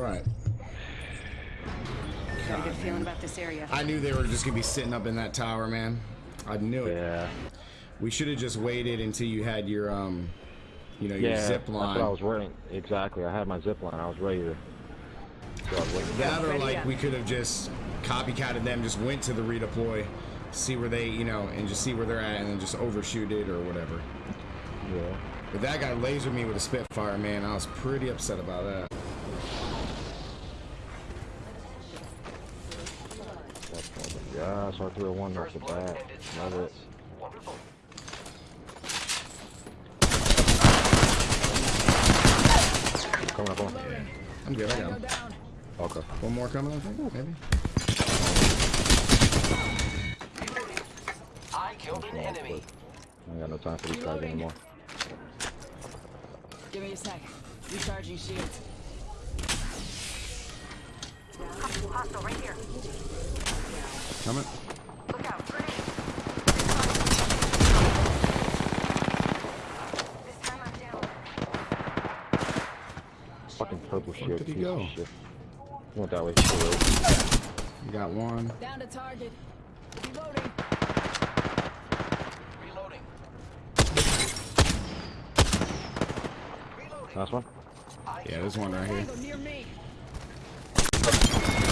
Right. Got a good feeling about this area. I knew they were just gonna be sitting up in that tower, man. I knew it. Yeah. We should have just waited until you had your um, you know, your Yeah. zip That's what I line. was waiting. Exactly. I had my zip line. I was ready to. So I was waiting. That or like we could have just copycatted them, just went to the redeploy, see where they, you know, and just see where they're at, and then just overshoot it or whatever. Yeah. But that guy lasered me with a Spitfire, man. I was pretty upset about that. That's one. Yeah. So I threw a one off the bat. Love it. Coming up on. I'm good. I got him. Okay. One more coming, I think, maybe. I killed an enemy. I ain't got no time for these guys anymore. Give me a sec. Recharging shields. Hostile right here. Coming. Look out. Grenade. This time I'm down. Fucking purple shit. Where did he go? shit. He went that way. Shit. You got one. Down to target. Reloading. Reloading. Last one. Yeah, there's one right here.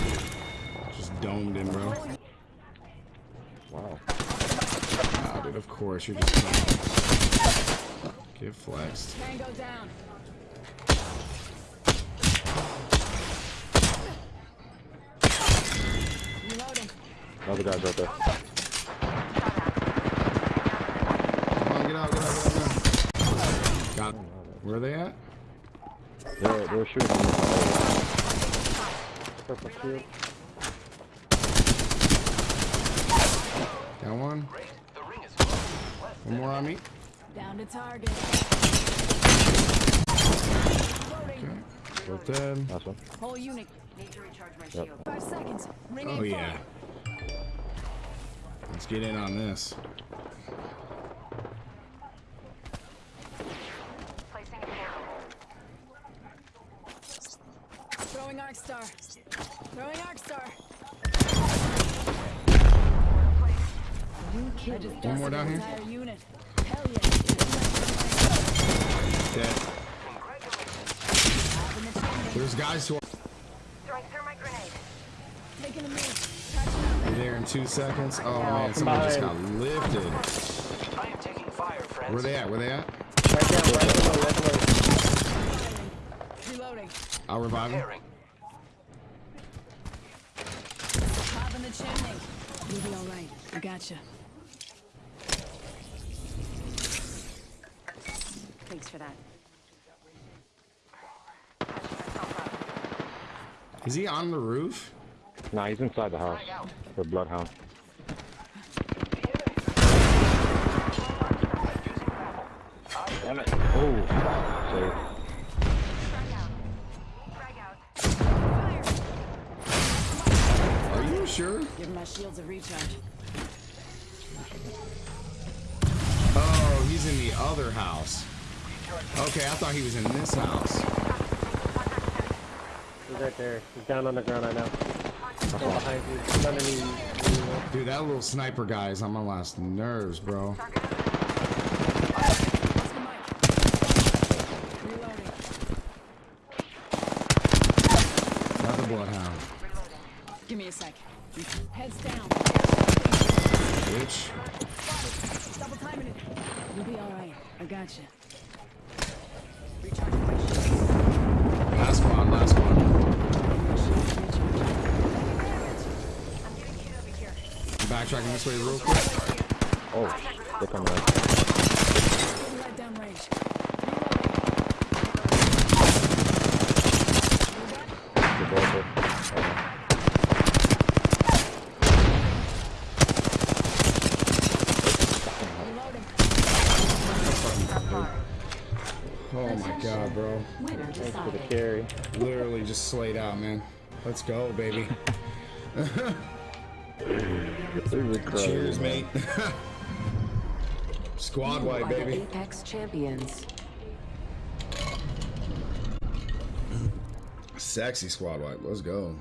Tango near me. Just domed in, bro. Wow. Ah, dude, of course, you're just get flexed. Tango down. Another guy's right there. Come on, get out, get out, get out. Got Where are they at? They're, they're shooting Purple shield. Got one. The ring is close. One more on me. Down to target. Reloading. Both dead. Last one. Whole unit. Need to recharge my Yep. shield. Five seconds. Ring Oh yeah. Let's get in on this. Placing a portal. Throwing arc star. Throwing arc star. New kill. I just One more down here. Entire unit. Hell yeah. Dead. Having the chimney. There's guys who are Throwing thermite grenade. Taking a move. Catching up. there in two seconds. Oh man, someone just got lifted. I am taking fire, friends. Where they at? Where they at? Right down, right below, right below. Reloading. I'll revive him. You'll be alright. I gotcha. Thanks for that. Is he on the roof? Nah, he's inside the house. The bloodhound. Damn it. Oh. Save. Sure? Give my shields a recharge. Oh, he's in the other house. Okay, I thought he was in this house. He's right there. He's down on the ground right now. Still behind you. He's underneath you. Dude, that little sniper guy is on my last nerves, bro. Lost the mic. Reloading. Another bloodhound. Give me a sec. Heads down. Bitch. Double timing it. You'll be alright. I gotcha. Recharging. Last one, last one. Shields recharged. I'm getting hit over here. Backtracking this way real quick. Oh. They're coming out. Right down range. Reloading. They're both there. Okay. Reloading. Oh my god, bro. Thanks for the carry. Literally just slayed out, man. Let's go, baby. Cheers, mate. Squad You white, baby. Apex champions. Sexy squad wipe. Let's go.